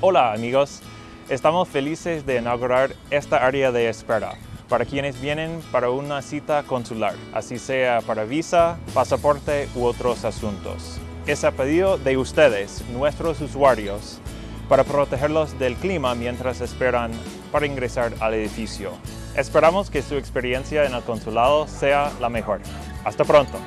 Hola amigos, estamos felices de inaugurar esta área de espera para quienes vienen para una cita consular, así sea para visa, pasaporte u otros asuntos. Es a pedido de ustedes, nuestros usuarios, para protegerlos del clima mientras esperan para ingresar al edificio. Esperamos que su experiencia en el consulado sea la mejor. Hasta pronto.